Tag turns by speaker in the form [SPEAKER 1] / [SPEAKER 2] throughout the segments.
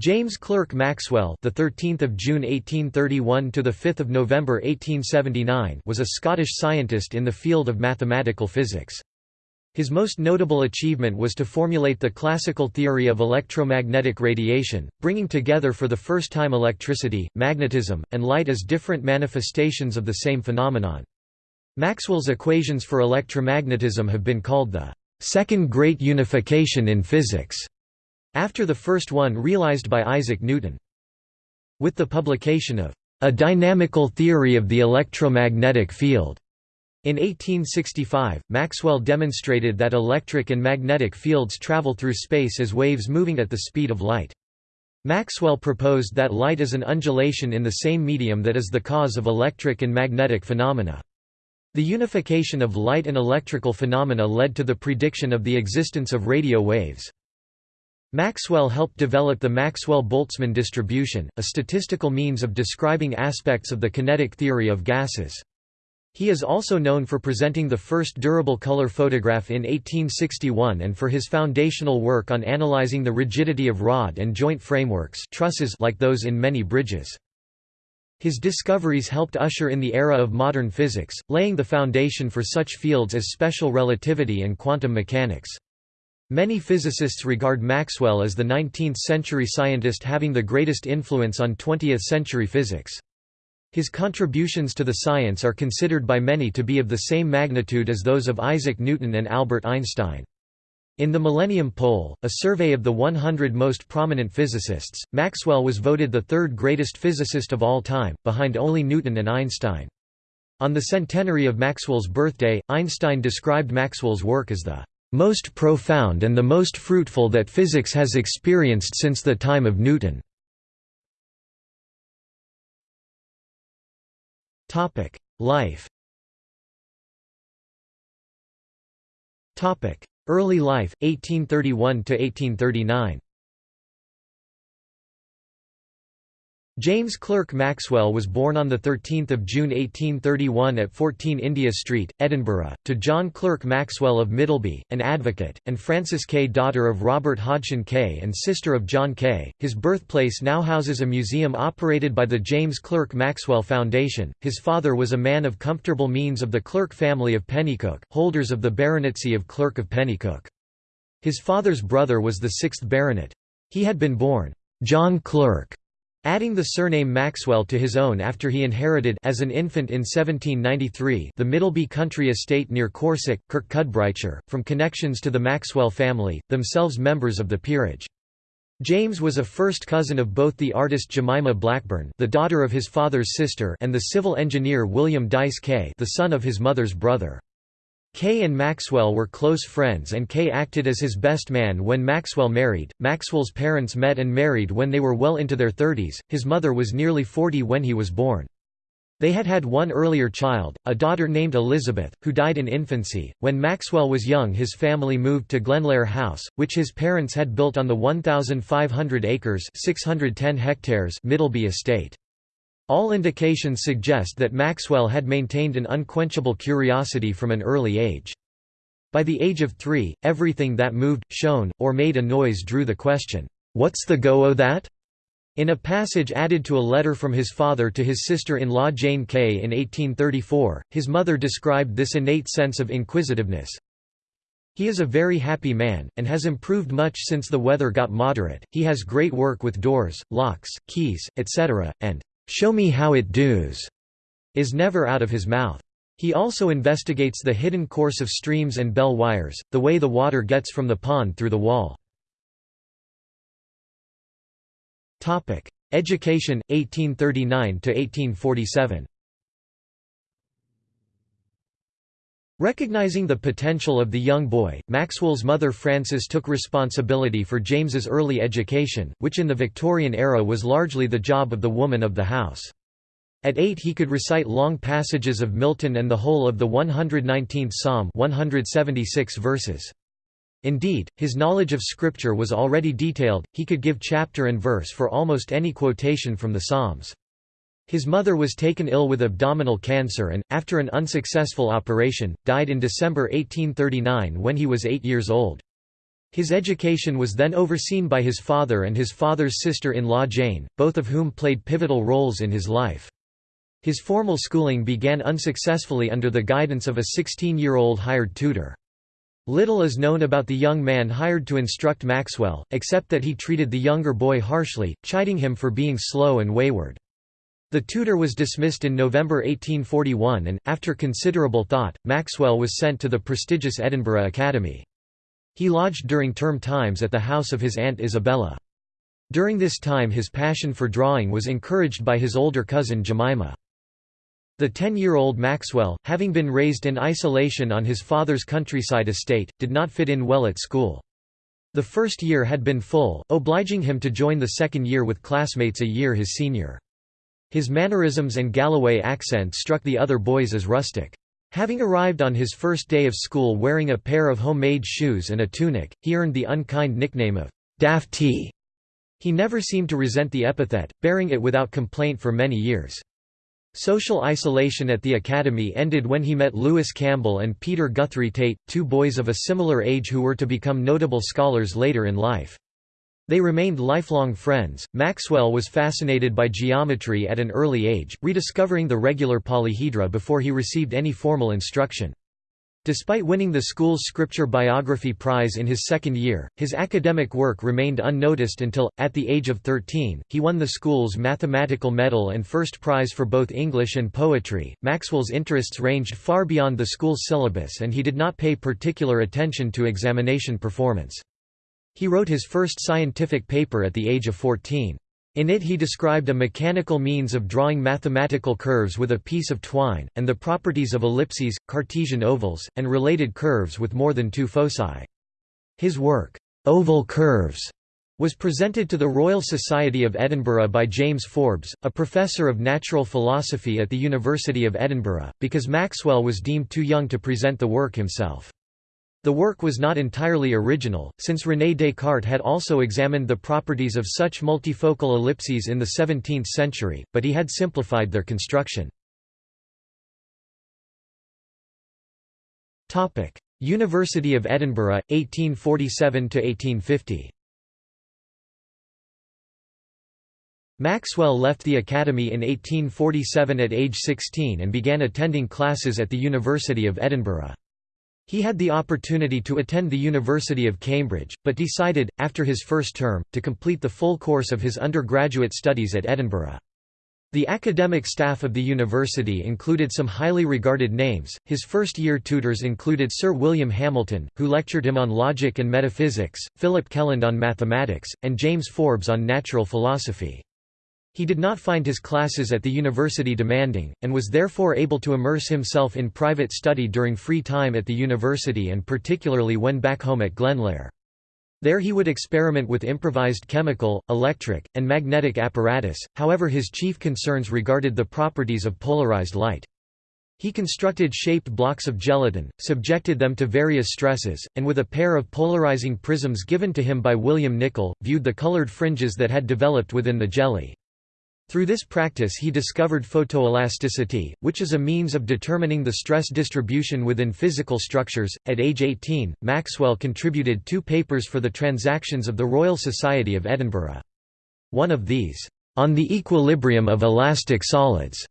[SPEAKER 1] James Clerk Maxwell, the 13th of June 1831 to the 5th of November 1879, was a Scottish scientist in the field of mathematical physics. His most notable achievement was to formulate the classical theory of electromagnetic radiation, bringing together for the first time electricity, magnetism, and light as different manifestations of the same phenomenon. Maxwell's equations for electromagnetism have been called the second great unification in physics after the first one realized by Isaac Newton. With the publication of A Dynamical Theory of the Electromagnetic Field in 1865, Maxwell demonstrated that electric and magnetic fields travel through space as waves moving at the speed of light. Maxwell proposed that light is an undulation in the same medium that is the cause of electric and magnetic phenomena. The unification of light and electrical phenomena led to the prediction of the existence of radio waves. Maxwell helped develop the Maxwell-Boltzmann distribution, a statistical means of describing aspects of the kinetic theory of gases. He is also known for presenting the first durable color photograph in 1861 and for his foundational work on analyzing the rigidity of rod and joint frameworks trusses like those in many bridges. His discoveries helped usher in the era of modern physics, laying the foundation for such fields as special relativity and quantum mechanics. Many physicists regard Maxwell as the 19th-century scientist having the greatest influence on 20th-century physics. His contributions to the science are considered by many to be of the same magnitude as those of Isaac Newton and Albert Einstein. In the Millennium Poll, a survey of the 100 most prominent physicists, Maxwell was voted the third greatest physicist of all time, behind only Newton and Einstein. On the centenary of Maxwell's birthday, Einstein described Maxwell's work as the most profound and the most fruitful that physics has experienced since the time of Newton. Life Early life, 1831–1839 James Clerk Maxwell was born on 13 June 1831 at 14 India Street, Edinburgh, to John Clerk Maxwell of Middlebie, an advocate, and Frances Cay daughter of Robert Hodshon Cay and sister of John Cay. His birthplace now houses a museum operated by the James Clerk Maxwell Foundation. His father was a man of comfortable means of the Clerk family of Penicuik, holders of the baronetcy of Clerk of Penicuik. His father's brother was the sixth baronet. He had been born John Clerk Adding the surname Maxwell to his own after he inherited as an infant in 1793 the Middlebie country estate near Corsock, Kirkcudbrightshire, from connections to the Maxwell family, themselves members of the peerage. James was a first cousin of both the artist Jemima Blackburn the daughter of his father's sister and the civil engineer William Dyce Cay the son of his mother's brother. Cay and Maxwell were close friends and Cay acted as his best man when Maxwell married. Maxwell's parents met and married when they were well into their thirties, his mother was nearly 40 when he was born. They had had one earlier child, a daughter named Elizabeth, who died in infancy. When Maxwell was young, his family moved to Glenlair House, which his parents had built on the 1,500 acres (610 hectares) Middlebie estate. All indications suggest that Maxwell had maintained an unquenchable curiosity from an early age. By the age of three, everything that moved, shone, or made a noise drew the question, "'What's the go o' that?' In a passage added to a letter from his father to his sister-in-law Jane Cay in 1834, his mother described this innate sense of inquisitiveness. He is a very happy man, and has improved much since the weather got moderate, he has great work with doors, locks, keys, etc., and "'Show me how it does' is never out of his mouth. He also investigates the hidden course of streams and bell wires, the way the water gets from the pond through the wall. Education, 1839–1847 Recognizing the potential of the young boy, Maxwell's mother Frances took responsibility for James's early education, which in the Victorian era was largely the job of the woman of the house. At eight he could recite long passages of Milton and the whole of the 119th Psalm 176 verses. Indeed, his knowledge of Scripture was already detailed, he could give chapter and verse for almost any quotation from the Psalms. His mother was taken ill with abdominal cancer and, after an unsuccessful operation, died in December 1839 when he was eight years old. His education was then overseen by his father and his father's sister-in-law Jane, both of whom played pivotal roles in his life. His formal schooling began unsuccessfully under the guidance of a 16-year-old hired tutor. Little is known about the young man hired to instruct Maxwell, except that he treated the younger boy harshly, chiding him for being slow and wayward. The tutor was dismissed in November 1841 and, after considerable thought, Maxwell was sent to the prestigious Edinburgh Academy. He lodged during term times at the house of his aunt Isabella. During this time his passion for drawing was encouraged by his older cousin Jemima. The ten-year-old Maxwell, having been raised in isolation on his father's countryside estate, did not fit in well at school. The first year had been full, obliging him to join the second year with classmates a year his senior. His mannerisms and Galloway accent struck the other boys as rustic. Having arrived on his first day of school wearing a pair of homemade shoes and a tunic, he earned the unkind nickname of Daftie. He never seemed to resent the epithet, bearing it without complaint for many years. Social isolation at the academy ended when he met Lewis Campbell and Peter Guthrie Tait, two boys of a similar age who were to become notable scholars later in life. They remained lifelong friends. Maxwell was fascinated by geometry at an early age, rediscovering the regular polyhedra before he received any formal instruction. Despite winning the school's Scripture Biography Prize in his second year, his academic work remained unnoticed until, at the age of 13, he won the school's mathematical medal and first prize for both English and poetry. Maxwell's interests ranged far beyond the school's syllabus and he did not pay particular attention to examination performance. He wrote his first scientific paper at the age of 14. In it he described a mechanical means of drawing mathematical curves with a piece of twine, and the properties of ellipses, Cartesian ovals, and related curves with more than two foci. His work, "'Oval Curves' was presented to the Royal Society of Edinburgh by James Forbes, a professor of natural philosophy at the University of Edinburgh, because Maxwell was deemed too young to present the work himself. The work was not entirely original, since René Descartes had also examined the properties of such multifocal ellipses in the 17th century, but he had simplified their construction. University of Edinburgh, 1847–1850 Maxwell left the academy in 1847 at age 16 and began attending classes at the University of Edinburgh. He had the opportunity to attend the University of Cambridge, but decided, after his first term, to complete the full course of his undergraduate studies at Edinburgh. The academic staff of the university included some highly regarded names. His first year tutors included Sir William Hamilton, who lectured him on logic and metaphysics, Philip Kelland on mathematics, and James Forbes on natural philosophy. He did not find his classes at the university demanding, and was therefore able to immerse himself in private study during free time at the university and particularly when back home at Glenlair. There he would experiment with improvised chemical, electric, and magnetic apparatus, however his chief concerns regarded the properties of polarized light. He constructed shaped blocks of gelatin, subjected them to various stresses, and with a pair of polarizing prisms given to him by William Nicol, viewed the colored fringes that had developed within the jelly. Through this practice he discovered photoelasticity, which is a means of determining the stress distribution within physical structures. At age 18, Maxwell contributed two papers for the Transactions of the Royal Society of Edinburgh. One of these, On the Equilibrium of Elastic Solids,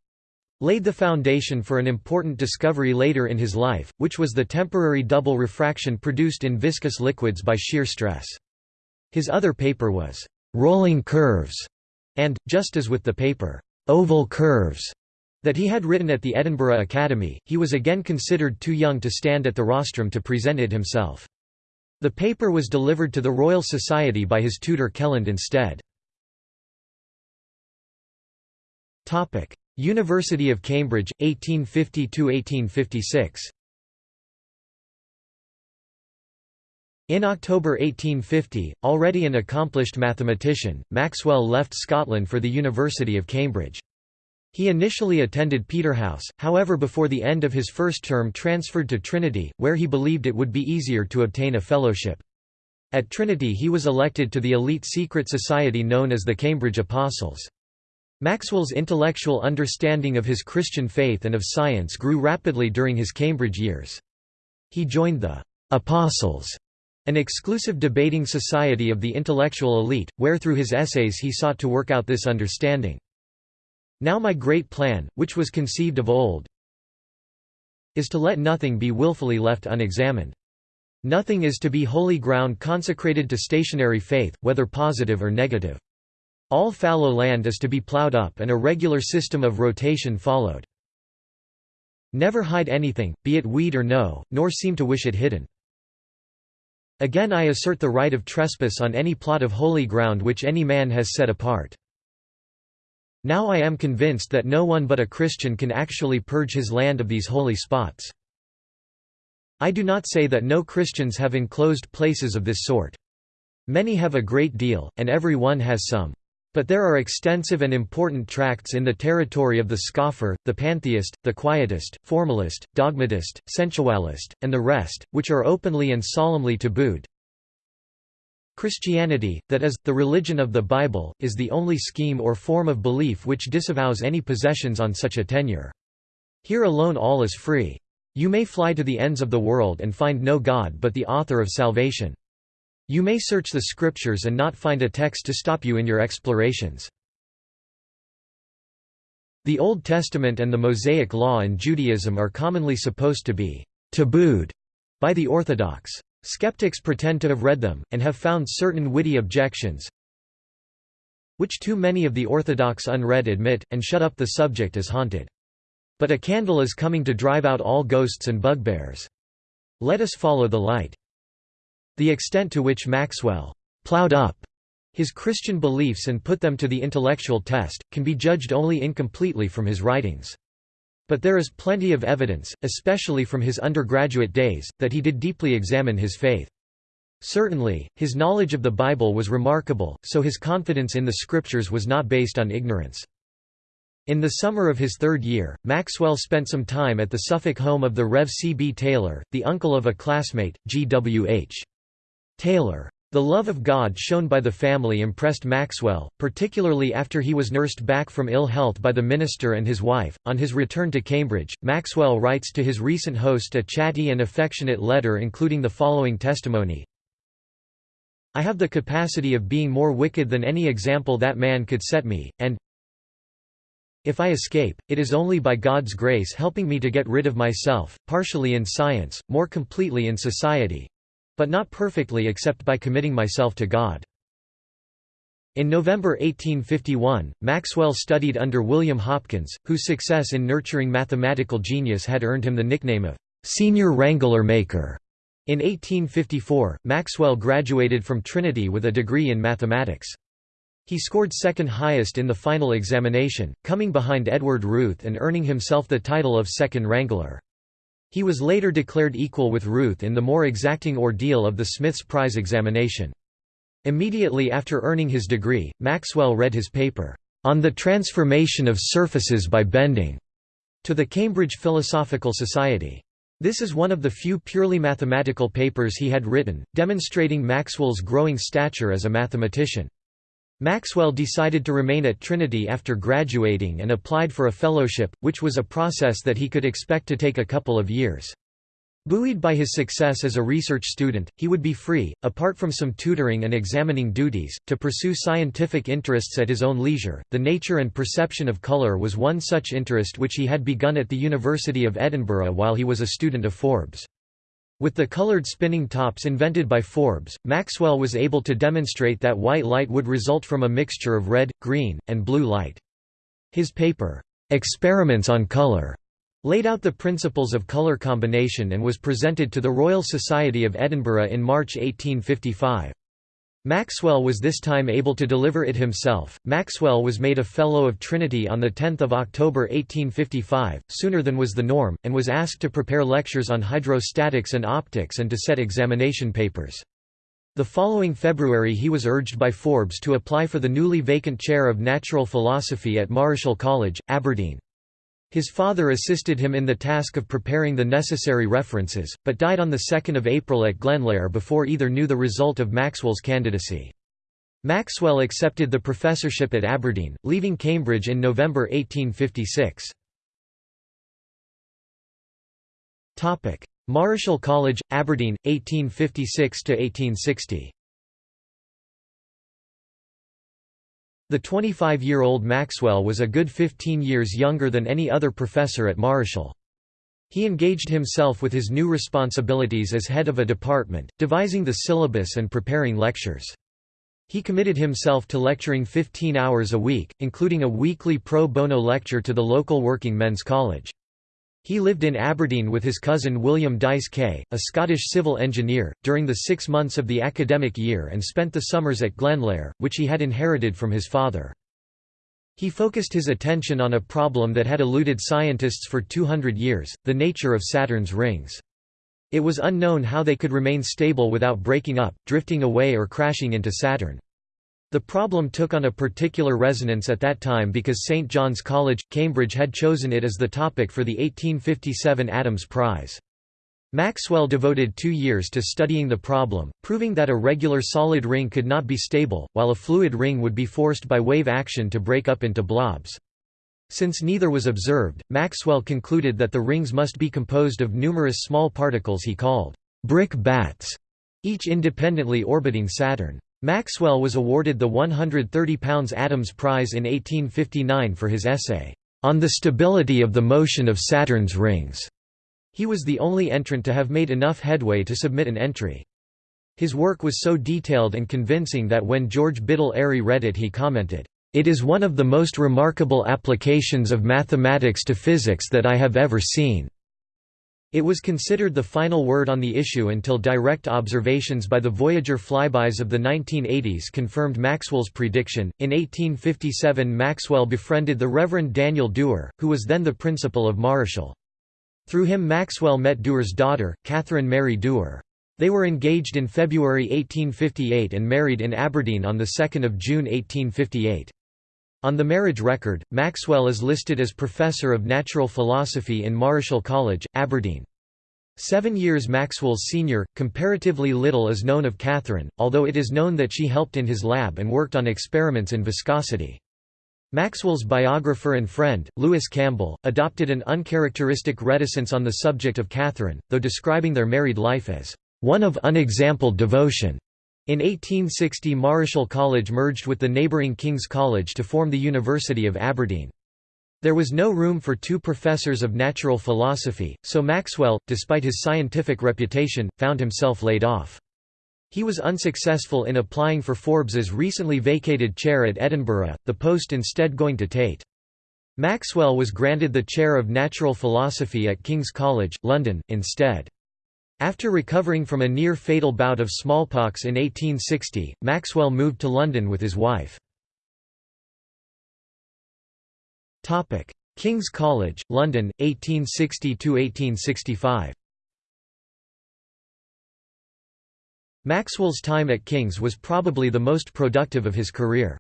[SPEAKER 1] laid the foundation for an important discovery later in his life, which was the temporary double refraction produced in viscous liquids by shear stress. His other paper was, Rolling Curves and, just as with the paper, "'Oval Curves' that he had written at the Edinburgh Academy, he was again considered too young to stand at the rostrum to present it himself. The paper was delivered to the Royal Society by his tutor Kelland instead. University of Cambridge, 1850–1856 In October 1850, already an accomplished mathematician, Maxwell left Scotland for the University of Cambridge. He initially attended Peterhouse, however before the end of his first term transferred to Trinity, where he believed it would be easier to obtain a fellowship. At Trinity he was elected to the elite secret society known as the Cambridge Apostles. Maxwell's intellectual understanding of his Christian faith and of science grew rapidly during his Cambridge years. He joined the «Apostles» an exclusive debating society of the intellectual elite, where through his essays he sought to work out this understanding. Now my great plan, which was conceived of old, is to let nothing be wilfully left unexamined. Nothing is to be holy ground consecrated to stationary faith, whether positive or negative. All fallow land is to be plowed up and a regular system of rotation followed. Never hide anything, be it weed or no, nor seem to wish it hidden. Again I assert the right of trespass on any plot of holy ground which any man has set apart. Now I am convinced that no one but a Christian can actually purge his land of these holy spots. I do not say that no Christians have enclosed places of this sort. Many have a great deal, and every one has some. But there are extensive and important tracts in the territory of the scoffer, the pantheist, the quietist, formalist, dogmatist, sensualist, and the rest, which are openly and solemnly tabooed. Christianity, that is, the religion of the Bible, is the only scheme or form of belief which disavows any possessions on such a tenure. Here alone all is free. You may fly to the ends of the world and find no God but the author of salvation. You may search the scriptures and not find a text to stop you in your explorations. The Old Testament and the Mosaic Law in Judaism are commonly supposed to be tabooed by the Orthodox. Skeptics pretend to have read them, and have found certain witty objections, which too many of the Orthodox unread admit, and shut up the subject as haunted. But a candle is coming to drive out all ghosts and bugbears. Let us follow the light. The extent to which Maxwell plowed up his Christian beliefs and put them to the intellectual test, can be judged only incompletely from his writings. But there is plenty of evidence, especially from his undergraduate days, that he did deeply examine his faith. Certainly, his knowledge of the Bible was remarkable, so his confidence in the Scriptures was not based on ignorance. In the summer of his third year, Maxwell spent some time at the Suffolk home of the Rev. C. B. Taylor, the uncle of a classmate, G. W. H. Taylor. The love of God shown by the family impressed Maxwell, particularly after he was nursed back from ill health by the minister and his wife. On his return to Cambridge, Maxwell writes to his recent host a chatty and affectionate letter including the following testimony I have the capacity of being more wicked than any example that man could set me, and if I escape, it is only by God's grace helping me to get rid of myself, partially in science, more completely in society, but not perfectly except by committing myself to God. In November 1851, Maxwell studied under William Hopkins, whose success in nurturing mathematical genius had earned him the nickname of «senior wrangler maker». In 1854, Maxwell graduated from Trinity with a degree in mathematics. He scored second highest in the final examination, coming behind Edward Routh and earning himself the title of second wrangler. He was later declared equal with Routh in the more exacting ordeal of the Smith's Prize examination. Immediately after earning his degree, Maxwell read his paper, "'On the Transformation of Surfaces by Bending' to the Cambridge Philosophical Society. This is one of the few purely mathematical papers he had written, demonstrating Maxwell's growing stature as a mathematician. Maxwell decided to remain at Trinity after graduating and applied for a fellowship, which was a process that he could expect to take a couple of years. Buoyed by his success as a research student, he would be free, apart from some tutoring and examining duties, to pursue scientific interests at his own leisure. The nature and perception of colour was one such interest which he had begun at the University of Edinburgh while he was a student of Forbes. With the colored spinning tops invented by Forbes, Maxwell was able to demonstrate that white light would result from a mixture of red, green, and blue light. His paper, "'Experiments on Color' laid out the principles of color combination and was presented to the Royal Society of Edinburgh in March 1855. Maxwell was this time able to deliver it himself. Maxwell was made a Fellow of Trinity on 10 October 1855, sooner than was the norm, and was asked to prepare lectures on hydrostatics and optics and to set examination papers. The following February he was urged by Forbes to apply for the newly vacant chair of natural philosophy at Marischal College, Aberdeen. His father assisted him in the task of preparing the necessary references, but died on 2 April at Glenlair before either knew the result of Maxwell's candidacy. Maxwell accepted the professorship at Aberdeen, leaving Cambridge in November 1856. Marischal College, Aberdeen, 1856–1860 The 25-year-old Maxwell was a good 15 years younger than any other professor at Marischal. He engaged himself with his new responsibilities as head of a department, devising the syllabus and preparing lectures. He committed himself to lecturing 15 hours a week, including a weekly pro bono lecture to the local working men's college. He lived in Aberdeen with his cousin William Dyce Cay, a Scottish civil engineer, during the six months of the academic year and spent the summers at Glenlair, which he had inherited from his father. He focused his attention on a problem that had eluded scientists for 200 years, the nature of Saturn's rings. It was unknown how they could remain stable without breaking up, drifting away or crashing into Saturn. The problem took on a particular resonance at that time because St John's College, Cambridge had chosen it as the topic for the 1857 Adams Prize. Maxwell devoted two years to studying the problem, proving that a regular solid ring could not be stable, while a fluid ring would be forced by wave action to break up into blobs. Since neither was observed, Maxwell concluded that the rings must be composed of numerous small particles he called brick bats, each independently orbiting Saturn. Maxwell was awarded the £130 Adams Prize in 1859 for his essay, "'On the Stability of the Motion of Saturn's Rings'". He was the only entrant to have made enough headway to submit an entry. His work was so detailed and convincing that when George Biddell Airy read it he commented, "'It is one of the most remarkable applications of mathematics to physics that I have ever seen.' It was considered the final word on the issue until direct observations by the Voyager flybys of the 1980s confirmed Maxwell's prediction. In 1857, Maxwell befriended the Reverend Daniel Dewar, who was then the principal of Marischal. Through him, Maxwell met Dewar's daughter, Catherine Mary Dewar. They were engaged in February 1858 and married in Aberdeen on 2 June 1858. On the marriage record, Maxwell is listed as Professor of Natural Philosophy in Marischal College, Aberdeen. Seven years Maxwell's senior, comparatively little is known of Catherine, although it is known that she helped in his lab and worked on experiments in viscosity. Maxwell's biographer and friend, Lewis Campbell, adopted an uncharacteristic reticence on the subject of Catherine, though describing their married life as one of unexampled devotion. In 1860 Marischal College merged with the neighbouring King's College to form the University of Aberdeen. There was no room for two professors of natural philosophy, so Maxwell, despite his scientific reputation, found himself laid off. He was unsuccessful in applying for Forbes's recently vacated chair at Edinburgh, the post instead going to Tait. Maxwell was granted the chair of natural philosophy at King's College, London, instead. After recovering from a near-fatal bout of smallpox in 1860, Maxwell moved to London with his wife. King's College, London, 1860–1865 Maxwell's time at King's was probably the most productive of his career.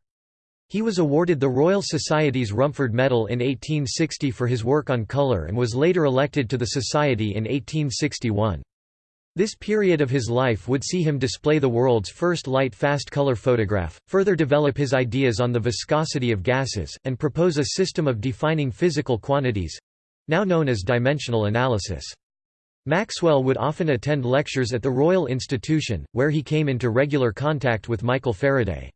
[SPEAKER 1] He was awarded the Royal Society's Rumford Medal in 1860 for his work on colour and was later elected to the Society in 1861. This period of his life would see him display the world's first light-fast color photograph, further develop his ideas on the viscosity of gases, and propose a system of defining physical quantities—now known as dimensional analysis. Maxwell would often attend lectures at the Royal Institution, where he came into regular contact with Michael Faraday.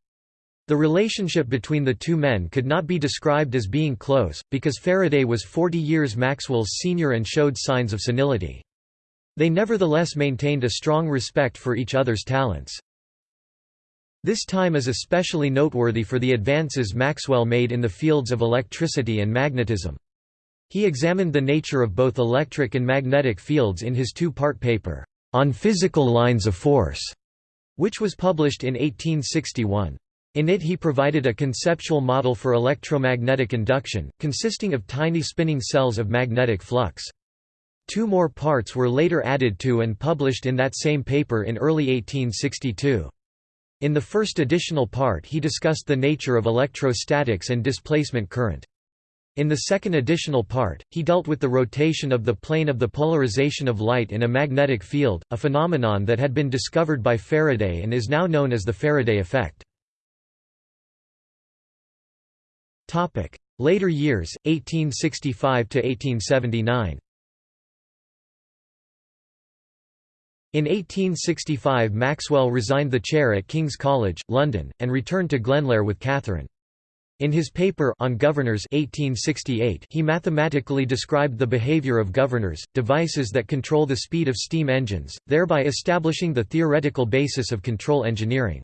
[SPEAKER 1] The relationship between the two men could not be described as being close, because Faraday was 40 years Maxwell's senior and showed signs of senility. They nevertheless maintained a strong respect for each other's talents. This time is especially noteworthy for the advances Maxwell made in the fields of electricity and magnetism. He examined the nature of both electric and magnetic fields in his two-part paper, On Physical Lines of Force, which was published in 1861. In it he provided a conceptual model for electromagnetic induction, consisting of tiny spinning cells of magnetic flux. Two more parts were later added to and published in that same paper in early 1862. In the first additional part he discussed the nature of electrostatics and displacement current. In the second additional part, he dealt with the rotation of the plane of the polarization of light in a magnetic field, a phenomenon that had been discovered by Faraday and is now known as the Faraday effect. Later years, 1865–1879 In 1865 Maxwell resigned the chair at King's College, London, and returned to Glenlair with Catherine. In his paper on governors 1868, he mathematically described the behavior of governors, devices that control the speed of steam engines, thereby establishing the theoretical basis of control engineering.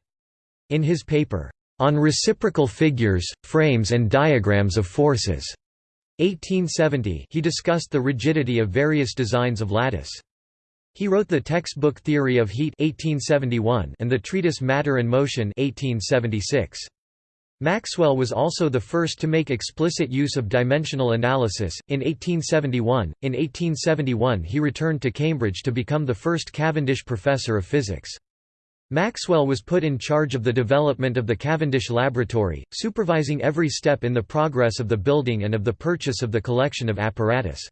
[SPEAKER 1] In his paper, On Reciprocal Figures, Frames and Diagrams of Forces, 1870 he discussed the rigidity of various designs of lattice. He wrote the textbook Theory of Heat 1871 and the treatise Matter and Motion 1876. Maxwell was also the first to make explicit use of dimensional analysis. In 1871, in 1871 he returned to Cambridge to become the first Cavendish Professor of Physics. Maxwell was put in charge of the development of the Cavendish Laboratory, supervising every step in the progress of the building and of the purchase of the collection of apparatus.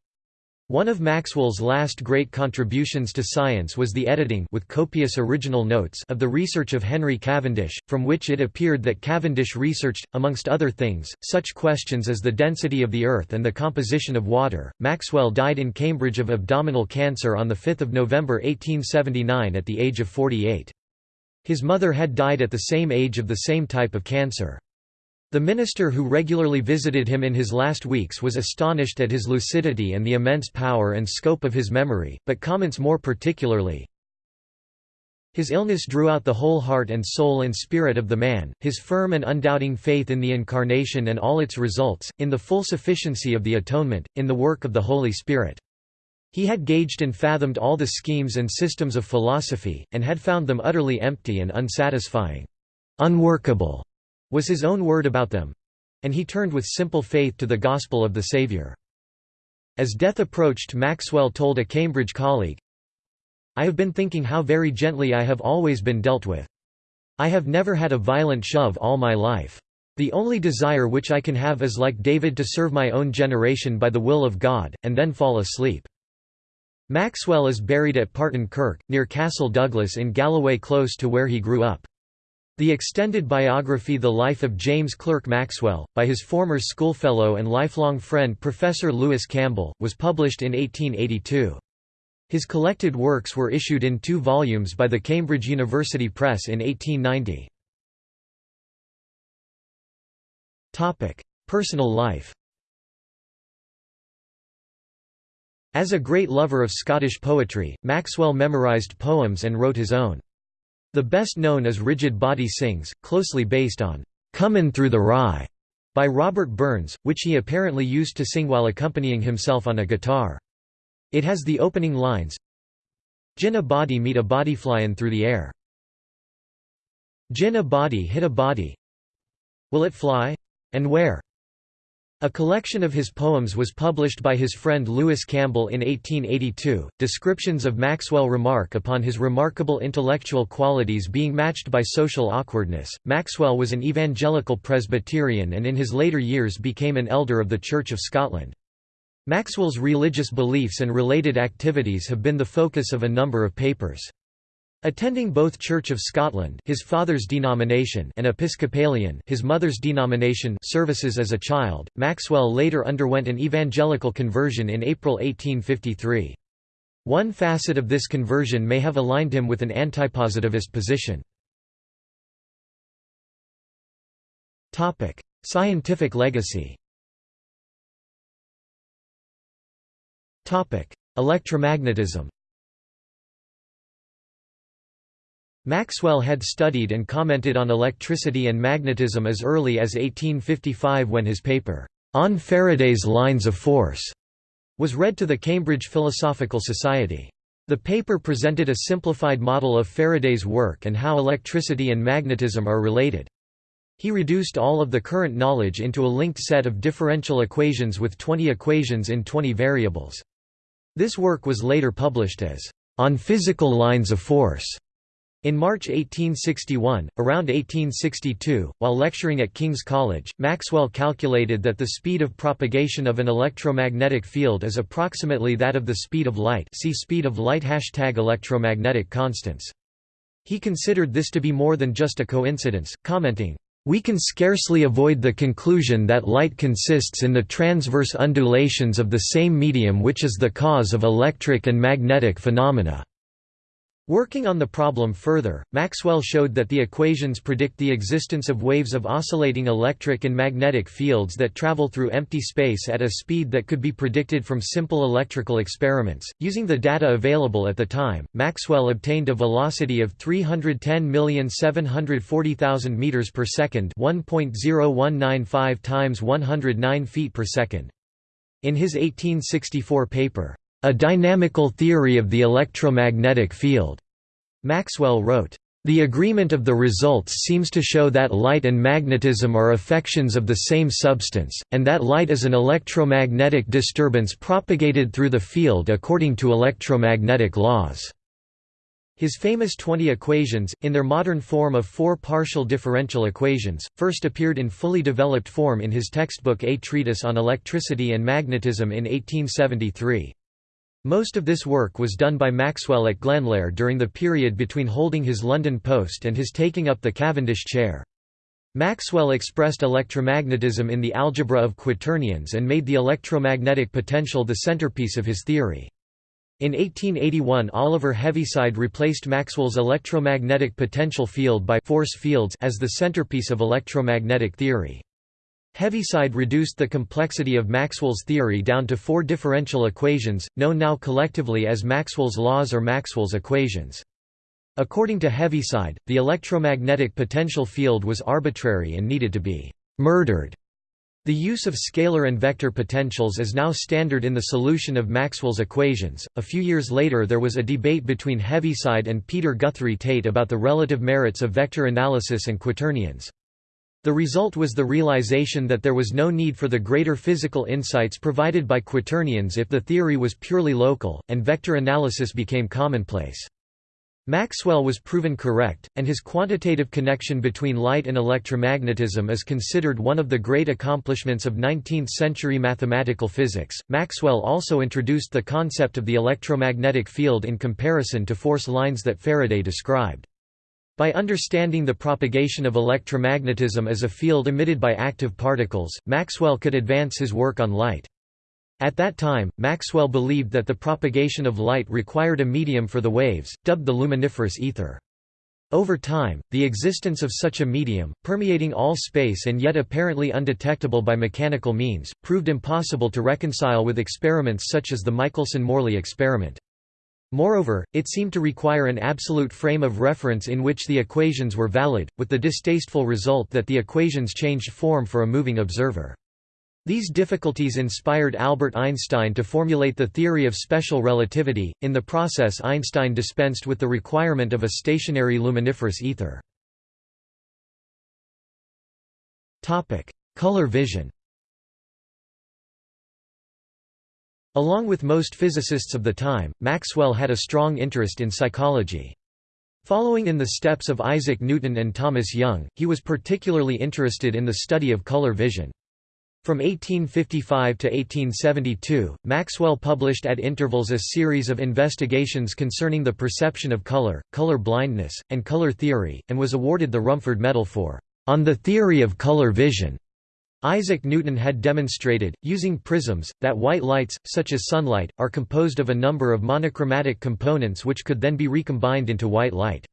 [SPEAKER 1] One of Maxwell's last great contributions to science was the editing with copious original notes of the research of Henry Cavendish, from which it appeared that Cavendish researched, amongst other things, such questions as the density of the Earth and the composition of water. Maxwell died in Cambridge of abdominal cancer on 5 November 1879 at the age of 48. His mother had died at the same age of the same type of cancer. The minister who regularly visited him in his last weeks was astonished at his lucidity and the immense power and scope of his memory, but comments more particularly, his illness drew out the whole heart and soul and spirit of the man, his firm and undoubting faith in the Incarnation and all its results, in the full sufficiency of the atonement, in the work of the Holy Spirit. He had gauged and fathomed all the schemes and systems of philosophy, and had found them utterly empty and unsatisfying. Unworkable was his own word about them. And he turned with simple faith to the gospel of the Savior. As death approached Maxwell told a Cambridge colleague, I have been thinking how very gently I have always been dealt with. I have never had a violent shove all my life. The only desire which I can have is like David to serve my own generation by the will of God, and then fall asleep. Maxwell is buried at Parton Kirk, near Castle Douglas in Galloway close to where he grew up. The extended biography The Life of James Clerk Maxwell, by his former schoolfellow and lifelong friend Professor Lewis Campbell, was published in 1882. His collected works were issued in two volumes by the Cambridge University Press in 1890. Personal life As a great lover of Scottish poetry, Maxwell memorised poems and wrote his own. The best known is Rigid Body Sings, closely based on "'Comin' Through the Rye' by Robert Burns, which he apparently used to sing while accompanying himself on a guitar. It has the opening lines Gin a body meet a body flyin' through the air. Gin a body hit a body. Will it fly? And where? A collection of his poems was published by his friend Lewis Campbell in 1882. Descriptions of Maxwell remark upon his remarkable intellectual qualities being matched by social awkwardness. Maxwell was an evangelical Presbyterian and in his later years became an elder of the Church of Scotland. Maxwell's religious beliefs and related activities have been the focus of a number of papers. Attending both Church of Scotland his father's denomination and Episcopalian his mother's denomination services as a child, Maxwell later underwent an evangelical conversion in April 1853. One facet of this conversion may have aligned him with an antipositivist position. Scientific legacy Electromagnetism Maxwell had studied and commented on electricity and magnetism as early as 1855 when his paper, On Faraday's Lines of Force, was read to the Cambridge Philosophical Society. The paper presented a simplified model of Faraday's work and how electricity and magnetism are related. He reduced all of the current knowledge into a linked set of differential equations with 20 equations in 20 variables. This work was later published as, On Physical Lines of Force. In March 1861, around 1862, while lecturing at King's College, Maxwell calculated that the speed of propagation of an electromagnetic field is approximately that of the speed of light see speed of light hashtag electromagnetic constants. He considered this to be more than just a coincidence, commenting, we can scarcely avoid the conclusion that light consists in the transverse undulations of the same medium which is the cause of electric and magnetic phenomena. Working on the problem further, Maxwell showed that the equations predict the existence of waves of oscillating electric and magnetic fields that travel through empty space at a speed that could be predicted from simple electrical experiments. Using the data available at the time, Maxwell obtained a velocity of 310,740,000 meters per second, 1.0195 times 109 feet per second. In his 1864 paper, a dynamical theory of the electromagnetic field. Maxwell wrote, the agreement of the results seems to show that light and magnetism are affections of the same substance, and that light is an electromagnetic disturbance propagated through the field according to electromagnetic laws. His famous 20 equations, in their modern form of four partial differential equations, first appeared in fully developed form in his textbook A Treatise on Electricity and Magnetism in 1873. Most of this work was done by Maxwell at Glenlair during the period between holding his London post and his taking up the Cavendish chair. Maxwell expressed electromagnetism in the algebra of quaternions and made the electromagnetic potential the centerpiece of his theory. In 1881 Oliver Heaviside replaced Maxwell's electromagnetic potential field by force fields as the centerpiece of electromagnetic theory. Heaviside reduced the complexity of Maxwell's theory down to four differential equations, known now collectively as Maxwell's laws or Maxwell's equations. According to Heaviside, the electromagnetic potential field was arbitrary and needed to be «murdered». The use of scalar and vector potentials is now standard in the solution of Maxwell's equations. A few years later, there was a debate between Heaviside and Peter Guthrie Tait about the relative merits of vector analysis and quaternions. The result was the realization that there was no need for the greater physical insights provided by quaternions if the theory was purely local, and vector analysis became commonplace. Maxwell was proven correct, and his quantitative connection between light and electromagnetism is considered one of the great accomplishments of 19th century mathematical physics. Maxwell also introduced the concept of the electromagnetic field in comparison to force lines that Faraday described. By understanding the propagation of electromagnetism as a field emitted by active particles, Maxwell could advance his work on light. At that time, Maxwell believed that the propagation of light required a medium for the waves, dubbed the luminiferous ether. Over time, the existence of such a medium, permeating all space and yet apparently undetectable by mechanical means, proved impossible to reconcile with experiments such as the Michelson–Morley experiment. Moreover, it seemed to require an absolute frame of reference in which the equations were valid, with the distasteful result that the equations changed form for a moving observer. These difficulties inspired Albert Einstein to formulate the theory of special relativity. In the process, Einstein dispensed with the requirement of a stationary luminiferous ether. Topic: Color vision. Along with most physicists of the time, Maxwell had a strong interest in psychology. Following in the steps of Isaac Newton and Thomas Young, he was particularly interested in the study of color vision. From 1855 to 1872, Maxwell published at intervals a series of investigations concerning the perception of color, color blindness, and color theory, and was awarded the Rumford Medal for On the Theory of Color Vision. Isaac Newton had demonstrated, using prisms, that white lights, such as sunlight, are composed of a number of monochromatic components which could then be recombined into white light.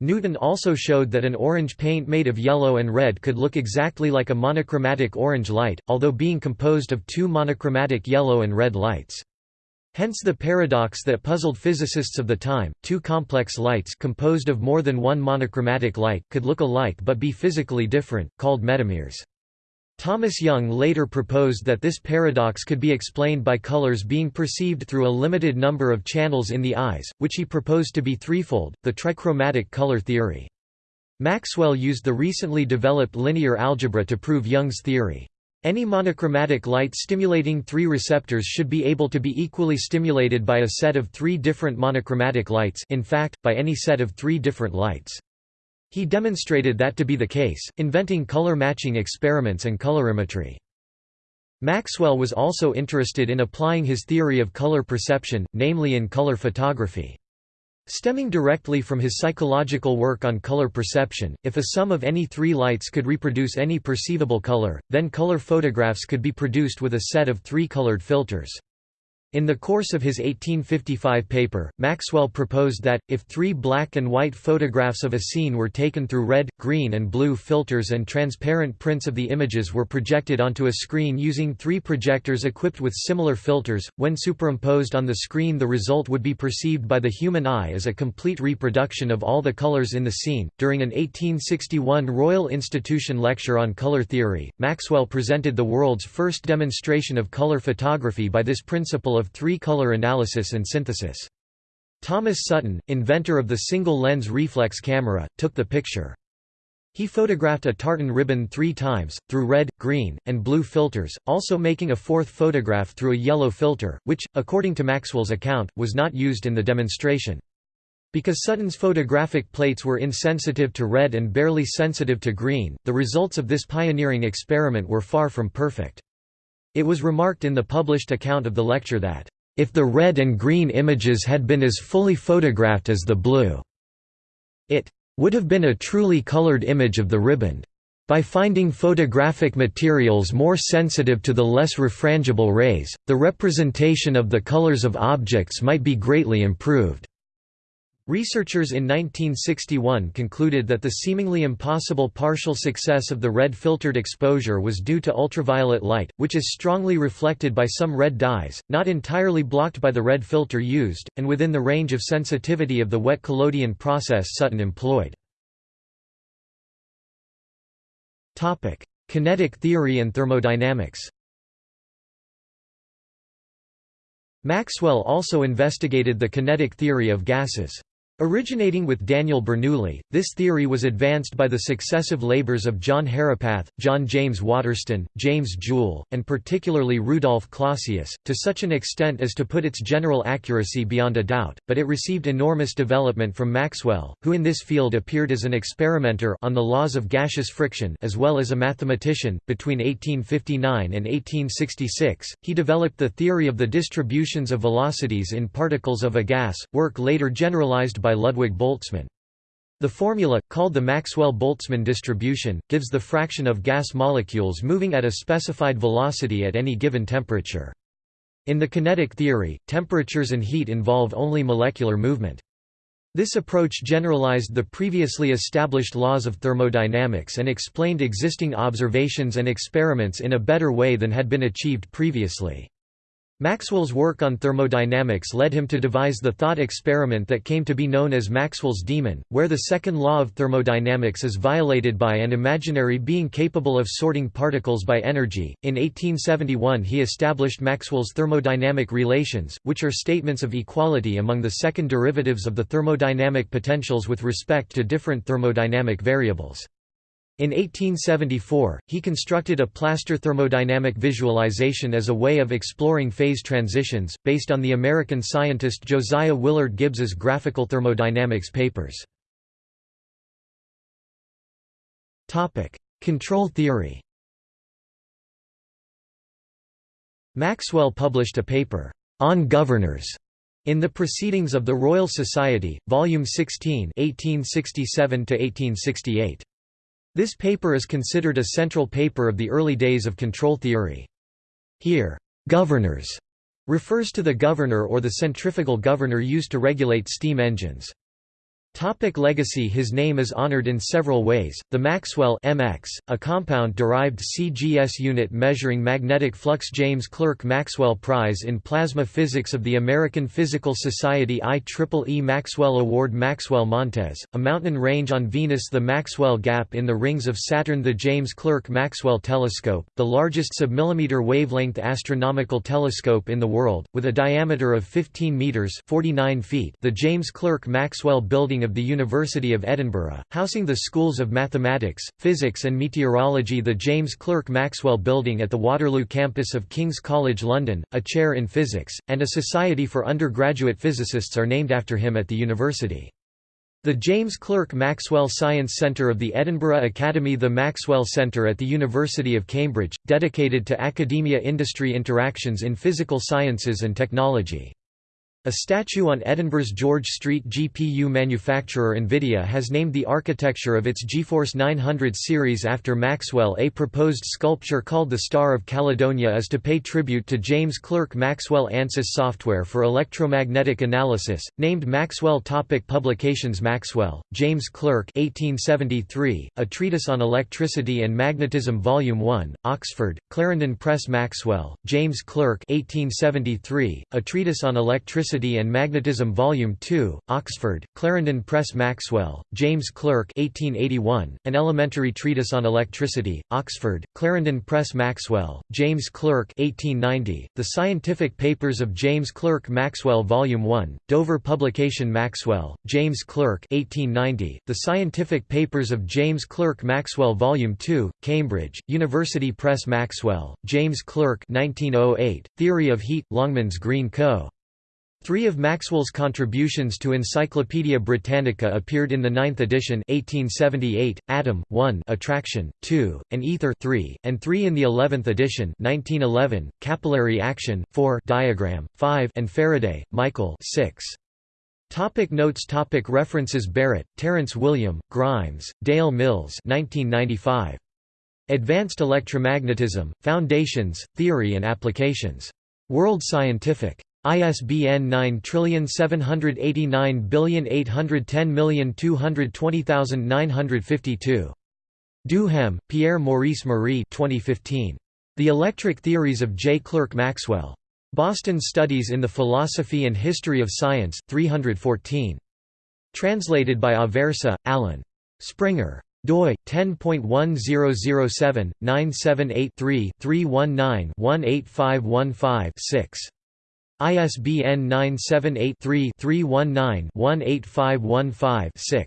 [SPEAKER 1] Newton also showed that an orange paint made of yellow and red could look exactly like a monochromatic orange light, although being composed of two monochromatic yellow and red lights. Hence the paradox that puzzled physicists of the time, two complex lights composed of more than one monochromatic light could look alike but be physically different, called metamers. Thomas Young later proposed that this paradox could be explained by colors being perceived through a limited number of channels in the eyes, which he proposed to be threefold, the trichromatic color theory. Maxwell used the recently developed linear algebra to prove Young's theory. Any monochromatic light stimulating three receptors should be able to be equally stimulated by a set of three different monochromatic lights in fact, by any set of three different lights. He demonstrated that to be the case, inventing color matching experiments and colorimetry. Maxwell was also interested in applying his theory of color perception, namely in color photography. Stemming directly from his psychological work on color perception, if a sum of any three lights could reproduce any perceivable color, then color photographs could be produced with a set of three colored filters. In the course of his 1855 paper, Maxwell proposed that, if three black and white photographs of a scene were taken through red, green and blue filters and transparent prints of the images were projected onto a screen using three projectors equipped with similar filters, when superimposed on the screen the result would be perceived by the human eye as a complete reproduction of all the colors in the scene. During an 1861 Royal Institution lecture on color theory, Maxwell presented the world's first demonstration of color photography by this principle of three-color analysis and synthesis. Thomas Sutton, inventor of the single-lens reflex camera, took the picture. He photographed a tartan ribbon three times, through red, green, and blue filters, also making a fourth photograph through a yellow filter, which, according to Maxwell's account, was not used in the demonstration. Because Sutton's photographic plates were insensitive to red and barely sensitive to green, the results of this pioneering experiment were far from perfect. It was remarked in the published account of the lecture that, "...if the red and green images had been as fully photographed as the blue," it would have been a truly colored image of the ribbon. By finding photographic materials more sensitive to the less refrangible rays, the representation of the colors of objects might be greatly improved. Researchers in 1961 concluded that the seemingly impossible partial success of the red filtered exposure was due to ultraviolet light, which is strongly reflected by some red dyes, not entirely blocked by the red filter used, and within the range of sensitivity of the wet collodion process Sutton employed. Kinetic theory and thermodynamics Maxwell also investigated the kinetic theory of gases. Originating with Daniel Bernoulli, this theory was advanced by the successive labors of John Herapath, John James Waterston, James Joule, and particularly Rudolf Clausius, to such an extent as to put its general accuracy beyond a doubt, but it received enormous development from Maxwell, who in this field appeared as an experimenter on the laws of gaseous friction as well as a mathematician. Between 1859 and 1866, he developed the theory of the distributions of velocities in particles of a gas, work later generalized by by Ludwig Boltzmann. The formula, called the Maxwell-Boltzmann distribution, gives the fraction of gas molecules moving at a specified velocity at any given temperature. In the kinetic theory, temperatures and heat involve only molecular movement. This approach generalized the previously established laws of thermodynamics and explained existing observations and experiments in a better way than had been achieved previously. Maxwell's work on thermodynamics led him to devise the thought experiment that came to be known as Maxwell's demon, where the second law of thermodynamics is violated by an imaginary being capable of sorting particles by energy. In 1871, he established Maxwell's thermodynamic relations, which are statements of equality among the second derivatives of the thermodynamic potentials with respect to different thermodynamic variables. In 1874, he constructed a plaster thermodynamic visualization as a way of exploring phase transitions, based on the American scientist Josiah Willard Gibbs's graphical thermodynamics papers. Control theory Maxwell published a paper, "'On Governors' in the Proceedings of the Royal Society, Volume 16 1867 -1868. This paper is considered a central paper of the early days of control theory. Here, governors refers to the governor or the centrifugal governor used to regulate steam engines. Topic legacy His name is honored in several ways. The Maxwell MX, a compound-derived CGS unit measuring magnetic flux James Clerk Maxwell Prize in Plasma Physics of the American Physical Society IEEE Maxwell Award Maxwell Montes, a mountain range on Venus The Maxwell Gap in the rings of Saturn The James Clerk Maxwell Telescope, the largest submillimeter wavelength astronomical telescope in the world, with a diameter of 15 meters 49 feet the James Clerk Maxwell Building building of the University of Edinburgh, housing the schools of mathematics, physics and meteorology the James Clerk Maxwell Building at the Waterloo campus of King's College London, a chair in physics, and a society for undergraduate physicists are named after him at the university. The James Clerk Maxwell Science Centre of the Edinburgh Academy The Maxwell Centre at the University of Cambridge, dedicated to academia-industry interactions in physical sciences and technology. A statue on Edinburgh's George Street GPU manufacturer Nvidia has named the architecture of its GeForce 900 series after Maxwell. A proposed sculpture called the Star of Caledonia is to pay tribute to James Clerk Maxwell. ANSYS software for electromagnetic analysis, named Maxwell. Topic publications Maxwell, James Clerk 1873, A Treatise on Electricity and Magnetism Volume 1, Oxford, Clarendon Press Maxwell, James Clerk 1873, A Treatise on Electricity Electricity and Magnetism Volume 2, Oxford, Clarendon Press Maxwell, James Clerk 1881, An Elementary Treatise on Electricity, Oxford, Clarendon Press Maxwell, James Clerk 1890, The Scientific Papers of James Clerk Maxwell Volume 1, Dover Publication Maxwell, James Clerk 1890, The Scientific Papers of James Clerk Maxwell Volume 2, Cambridge, University Press Maxwell, James Clerk 1908, Theory of Heat, Longmans Green Co. Three of Maxwell's contributions to Encyclopædia Britannica appeared in the ninth edition 1878, Atom, 1 Attraction, 2, and Ether 3, and 3 in the eleventh edition 1911, Capillary Action, 4 Diagram, 5 and Faraday, Michael 6. Topic notes topic References Barrett, Terence William, Grimes, Dale Mills 1995. Advanced Electromagnetism, Foundations, Theory and Applications. World Scientific. ISBN 9788910220952. Duhem, Pierre Maurice Marie 2015. The Electric Theories of J. Clerk Maxwell. Boston Studies in the Philosophy and History of Science, 314. Translated by Aversa, Allen. Springer. doi 10.1007 978 3 319 18515 6. ISBN 978-3-319-18515-6.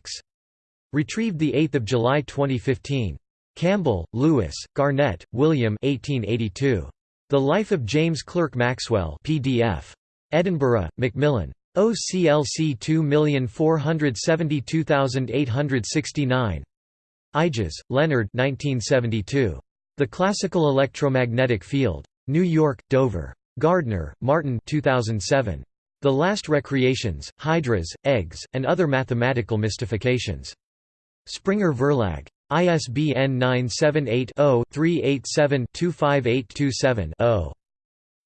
[SPEAKER 1] Retrieved 8 July 2015. Campbell, Lewis, Garnett, William 1882. The Life of James Clerk Maxwell PDF. Edinburgh, Macmillan. OCLC 2472869. Eyges, Leonard 1972. The Classical Electromagnetic Field. New York, Dover. Gardner, Martin 2007. The Last Recreations, Hydras, Eggs, and Other Mathematical Mystifications. Springer Verlag. ISBN 978-0-387-25827-0.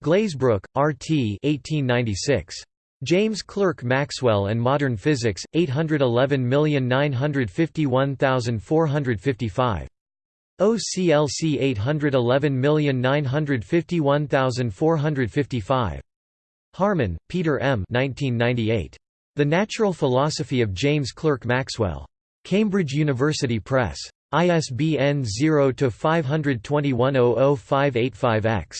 [SPEAKER 1] Glazebrook, R. T. 1896. James Clerk Maxwell and Modern Physics, 811951455. OCLC 811951455. Harman, Peter M. 1998. The Natural Philosophy of James Clerk Maxwell. Cambridge University Press. ISBN 0-521-00585-X.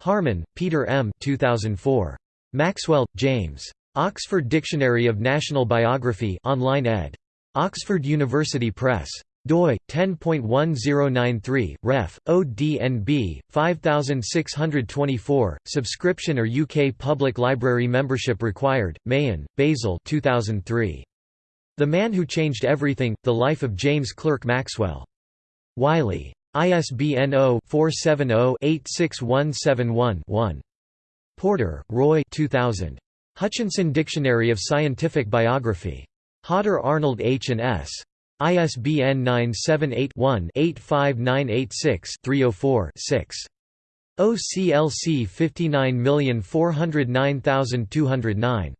[SPEAKER 1] Harman, Peter M. 2004. Maxwell, James. Oxford Dictionary of National Biography online ed. Oxford University Press doi 10.1093 ref ODNB 5624 subscription or UK Public Library membership required Mahon Basil 2003 The Man Who Changed Everything The Life of James Clerk Maxwell. Wiley. ISBN 0-470-86171-1 Porter Roy 2000 Hutchinson Dictionary of Scientific Biography. Hodder Arnold H and S ISBN 978-1-85986-304-6. OCLC 59409209.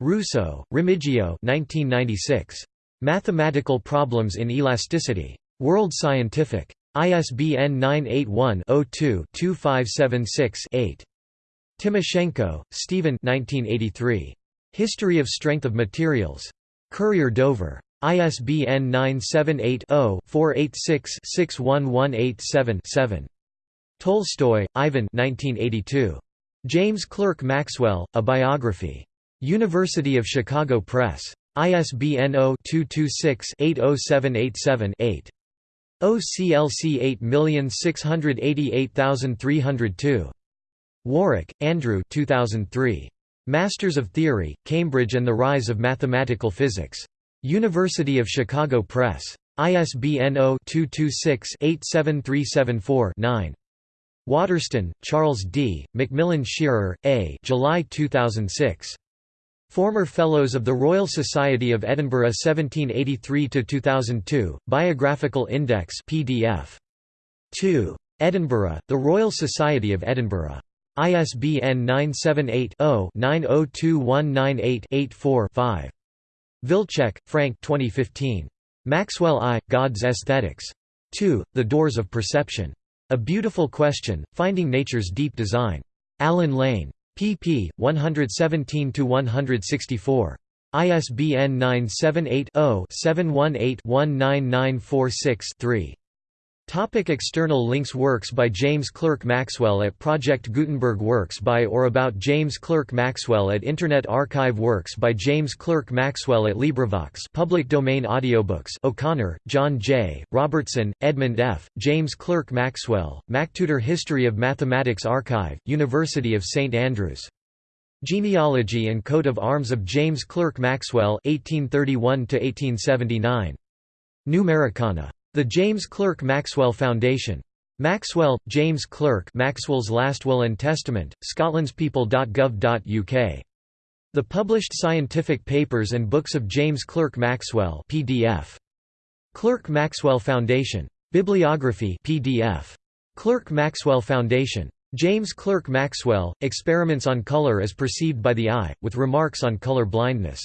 [SPEAKER 1] Russo, Remigio 1996. Mathematical Problems in Elasticity. World Scientific. ISBN 981-02-2576-8. Timoshenko, Stephen 1983. History of Strength of Materials. Courier Dover. ISBN 978-0-486-61187-7. Tolstoy, Ivan James Clerk Maxwell, A Biography. University of Chicago Press. ISBN 0-226-80787-8. OCLC 8688302. Warwick, Andrew 2003. Masters of Theory, Cambridge and the Rise of Mathematical Physics. University of Chicago Press. ISBN 0-226-87374-9. Waterston, Charles D., Macmillan Shearer, A. July 2006. Former Fellows of the Royal Society of Edinburgh 1783–2002, Biographical Index PDF. 2. Edinburgh, The Royal Society of Edinburgh. ISBN 978-0-902198-84-5. Wilczek, Frank 2015. Maxwell I, God's Aesthetics. 2. The Doors of Perception. A Beautiful Question, Finding Nature's Deep Design. Allen Lane. pp. 117–164. ISBN 978 0 718 19946 3. Topic external links Works by James Clerk Maxwell at Project Gutenberg Works by or about James Clerk Maxwell at Internet Archive Works by James Clerk Maxwell at LibriVox public domain audiobooks O'Connor, John J., Robertson, Edmund F., James Clerk Maxwell, MacTutor History of Mathematics Archive, University of St Andrews. Genealogy and Coat of Arms of James Clerk Maxwell 1831 Numericana. The James Clerk Maxwell Foundation. Maxwell, James Clerk Maxwell's Last Will and Testament, scotlandspeople.gov.uk. The published scientific papers and books of James Clerk Maxwell PDF. Clerk Maxwell Foundation. Bibliography PDF. Clerk Maxwell Foundation. James Clerk Maxwell, Experiments on Color as Perceived by the Eye, with remarks on color blindness.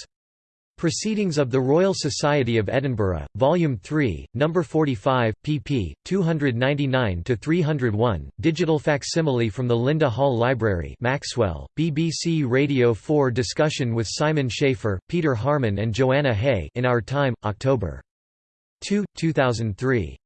[SPEAKER 1] Proceedings of the Royal Society of Edinburgh, Volume 3, No. 45, pp. 299–301, digital facsimile from the Linda Hall Library Maxwell, BBC Radio 4 discussion with Simon Schaffer, Peter Harman and Joanna Haigh in Our Time, October 2, 2003.